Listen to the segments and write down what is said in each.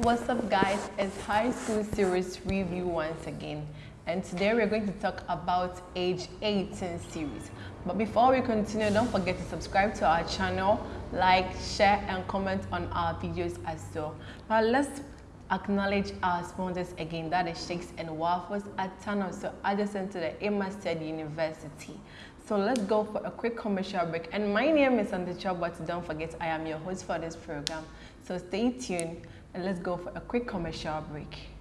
What's up guys, it's High School Series Review once again and today we're going to talk about age 18 series. But before we continue, don't forget to subscribe to our channel, like, share and comment on our videos as well. Now let's acknowledge our sponsors again, that is Shakes and Waffles at Tunnel, so adjacent to the State University. So let's go for a quick commercial break. And my name is Anticha, but don't forget I am your host for this program. So stay tuned and let's go for a quick commercial break.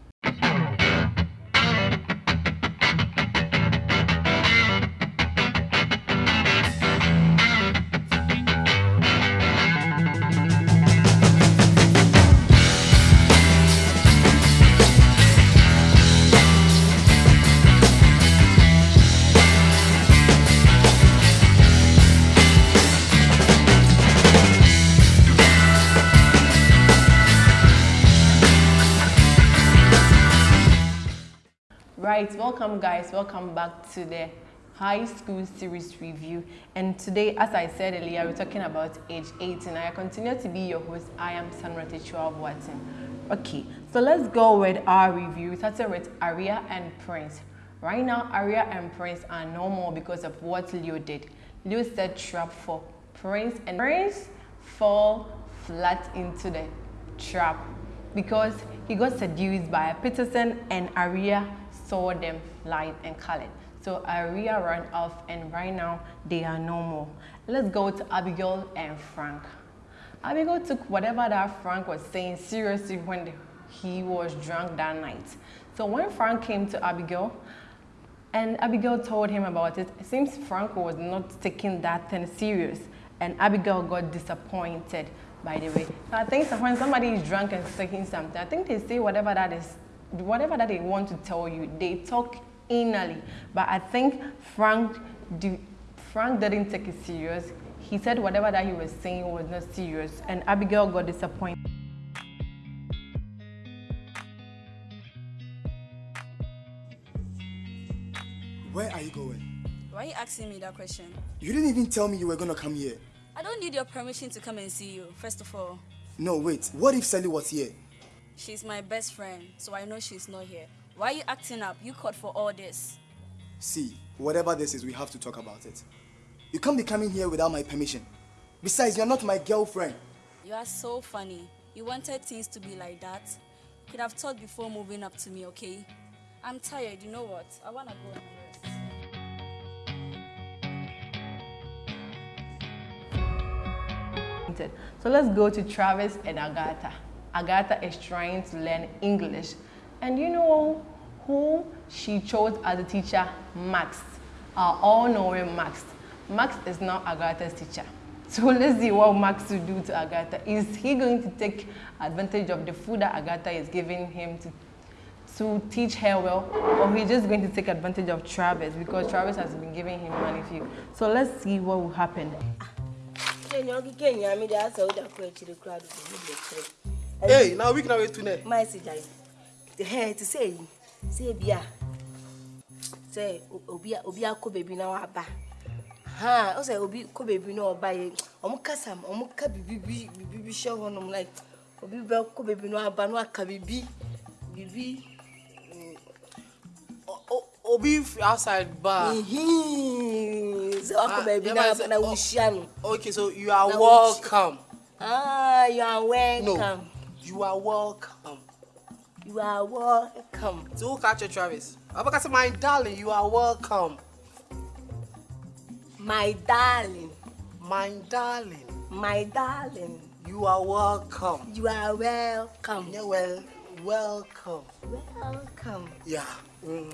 Right, welcome guys, welcome back to the high school series review. And today as I said earlier we're talking about age 18 I continue to be your host. I am Sandra Tichua Watson. Okay so let's go with our review. We started with Aria and Prince. Right now Aria and Prince are no more because of what Leo did. Leo set trap for Prince and Prince fall flat into the trap because he got seduced by Peterson and Aria saw them light and colored. So Aria ran off and right now they are no more. Let's go to Abigail and Frank. Abigail took whatever that Frank was saying seriously when he was drunk that night. So when Frank came to Abigail, and Abigail told him about it, it seems Frank was not taking that thing serious and Abigail got disappointed by the way. So I think when somebody is drunk and saying something, I think they say whatever that is whatever that they want to tell you, they talk innerly. But I think Frank, do, Frank didn't take it serious. He said whatever that he was saying was not serious, and Abigail got disappointed. Where are you going? Why are you asking me that question? You didn't even tell me you were gonna come here. I don't need your permission to come and see you, first of all. No, wait. What if Sally was here? She's my best friend, so I know she's not here. Why are you acting up? You called for all this. See, whatever this is, we have to talk about it. You can't be coming here without my permission. Besides, you're not my girlfriend. You are so funny. You wanted things to be like that. You could have thought before moving up to me, okay? I'm tired, you know what? I wanna go So let's go to Travis and Agatha. Agatha is trying to learn English. And you know who she chose as a teacher? Max, our all-knowing Max. Max is now Agatha's teacher. So let's see what Max will do to Agatha. Is he going to take advantage of the food that Agatha is giving him to, to teach her well? Or he's just going to take advantage of Travis because Travis has been giving him money. So let's see what will happen. kenya okike nyame de asa woda kɔ akyire kora de bɛmu bɛkyerɛ ei na wik na wɛtu nɛ ma ɛsi gyae hɛ te sɛ yi sɛ bi a sɛ obi akɔ baabi na waba ha ɔsɛ obi kɔ baabi na ɔba yɛ ɔmo kasa ɔmo ka bibibi bibibi hyɛ hɔnom like obi bɛ kɔ baabi na waba na waka bibi bibi obi fi outside baa. So akọ baby na na no. Okay, so you are welcome. Ah, you are welcome. No. You are welcome. You are welcome. So who catch you, Travis? Abakasa, my darling, you are welcome. My darling. My darling. My darling. You are welcome. You are welcome. Yeah, well, welcome. Welcome. Yeah. Mm.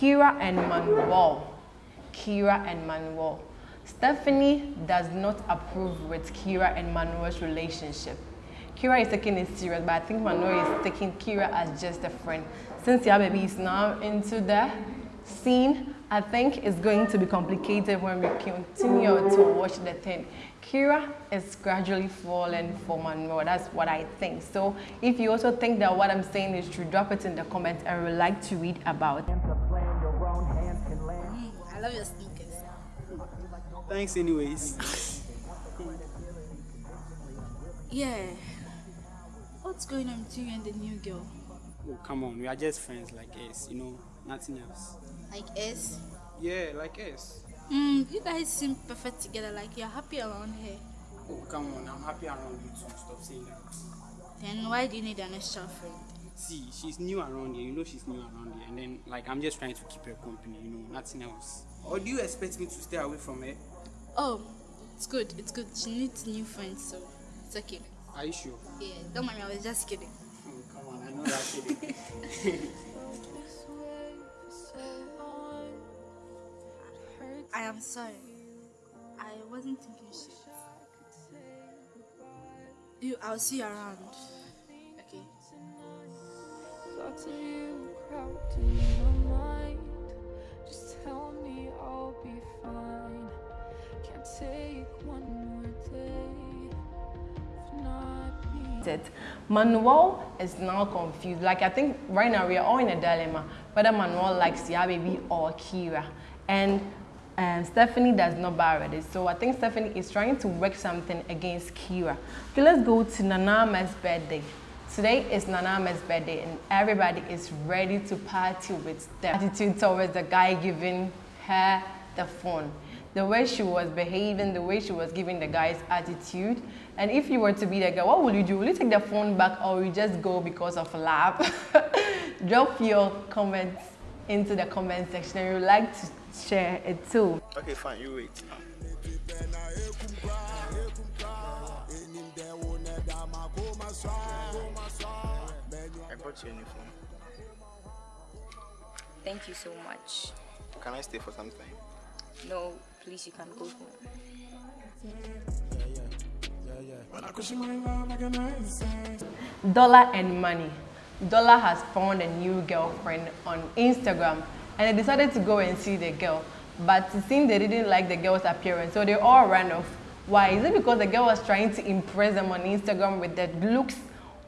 Kira and Manuel. Kira and Manuel. Stephanie does not approve with Kira and Manuel's relationship. Kira is taking it serious, but I think Manuel is taking Kira as just a friend. Since your baby is now into the scene, I think it's going to be complicated when we continue to watch the thing. Kira is gradually falling for Manuel. That's what I think. So if you also think that what I'm saying is true, drop it in the comments. I would like to read about it. I love your sneakers. Thanks anyways. Yeah, What's going on between you and the new girl? Oh, come on, we are just friends like us, you know, nothing else. Like S? Yeah, like us. Hmm, you guys seem perfect together, like you're happy around her. Oh, come on, I'm happy around you too. Stop saying that. Then why do you need an extra friend? See, she's new around here, you know she's new around here, and then, like, I'm just trying to keep her company, you know, nothing else. Or do you expect me to stay away from her? Oh, it's good, it's good. She needs new friends, so it's okay. Are you sure? Yeah, don't mind me, I was just kidding. Oh, come on, I know that kidding. I am sorry. I wasn't thinking shit. You, I'll see you around. Thoughts of you crowded in my mind. Just tell me I'll be fine. Can't take one more day it. Manuel is now confused. Like I think right now we are all in a dilemma whether Manuel likes Ya Baby or Kira. And um, Stephanie does not buy it. So I think Stephanie is trying to work something against Kira. Okay, let's go to Nanama's birthday. Today is Nanama's birthday and everybody is ready to party with them. Attitude towards the guy giving her the phone. The way she was behaving, the way she was giving the guy's attitude. And if you were to be the guy, what would you do? Will you take the phone back or will you just go because of love? Drop your comments into the comment section and you like to share it too. Okay, fine, you wait. I brought your uniform. Thank you so much. Can I stay for some time? No, please, you can go home. Dollar and money. Dollar has found a new girlfriend on Instagram and they decided to go and see the girl. But it seemed they didn't like the girl's appearance, so they all ran off. Why? Is it because the girl was trying to impress them on Instagram with their looks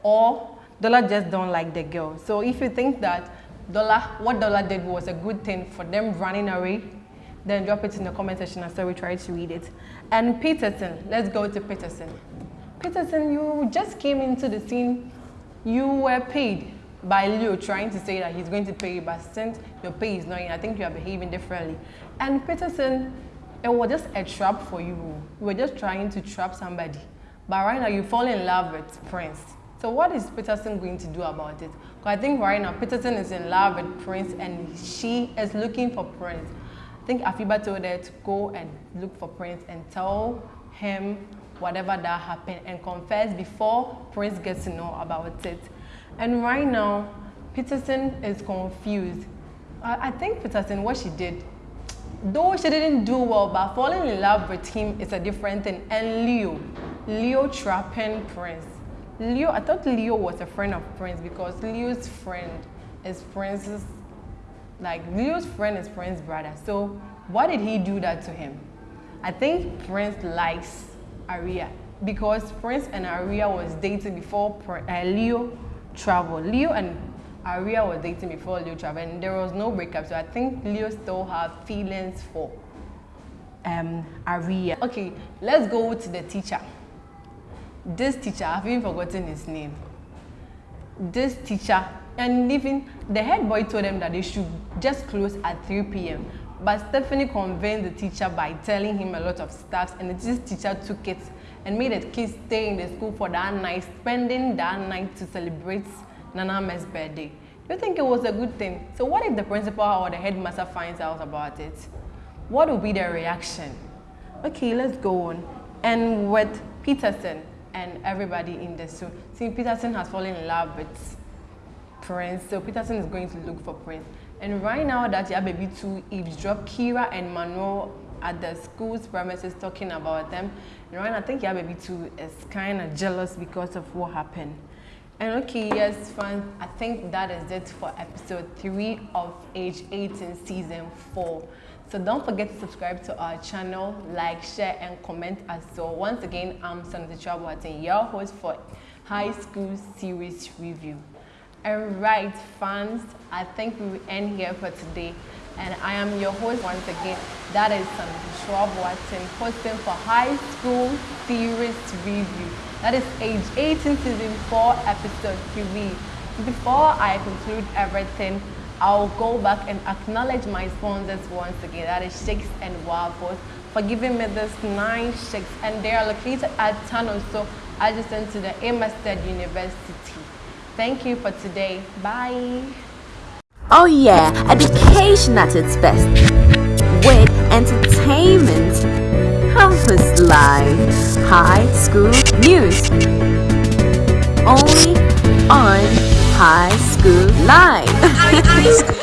or Dollar just don't like the girl? So if you think that Dollar, what Dollar did was a good thing for them running away, then drop it in the comment section and so we try to read it. And Peterson, let's go to Peterson. Peterson, you just came into the scene. You were paid by Leo trying to say that he's going to pay you, but since your pay is not in, I think you are behaving differently. And Peterson, it was just a trap for you. You were just trying to trap somebody. But right now you fall in love with Prince. So what is Peterson going to do about it? Because I think right now Peterson is in love with Prince and she is looking for Prince. I think Afiba told her to go and look for Prince and tell him whatever that happened and confess before Prince gets to know about it. And right now, Peterson is confused. I, I think Peterson, what she did, though she didn't do well, but falling in love with him is a different thing. And Leo, Leo trapping Prince. Leo, I thought Leo was a friend of Prince because Leo's friend is Prince's, like Leo's friend is Prince's brother. So why did he do that to him? I think Prince likes Aria because Prince and Aria was dating before uh, Leo traveled. Leo and Aria was dating before Leo traveled and there was no breakup. So I think Leo still has feelings for um, Aria. Okay, let's go to the teacher. This teacher, I've even forgotten his name. This teacher, and even the head boy told them that they should just close at 3 p.m. But Stephanie convinced the teacher by telling him a lot of stuff, and this teacher took it and made the kids stay in the school for that night, spending that night to celebrate Nanama's birthday. Do you think it was a good thing? So what if the principal or the headmaster finds out about it? What will be their reaction? Okay, let's go on. And with Peterson and everybody in the school, see Peterson has fallen in love with Prince, so Peterson is going to look for Prince. And right now that your baby two eavesdrop, Kira and Manuel at the school's premises talking about them. And right now I think your baby two is kind of jealous because of what happened. And okay, yes, friends, I think that is it for episode 3 of Age 18 Season 4. So don't forget to subscribe to our channel, like, share, and comment as well. Once again, I'm Sanata Chabuatin, your host for High School Series Review. Alright, fans, I think we end here for today. And I am your host once again. That is Sandra Schwab Watson, hosting for High School Series Review. That is age 18, season 4, episode 3. Before I conclude everything, I'll go back and acknowledge my sponsors once again. That is Shakes and Waffles for giving me this nice shakes. And they are located at Tano, so adjacent to the Amherst University. Thank you for today. Bye. Oh yeah, education at its best. With entertainment, campus life, high school news. Only on High School Live. High school